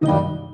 you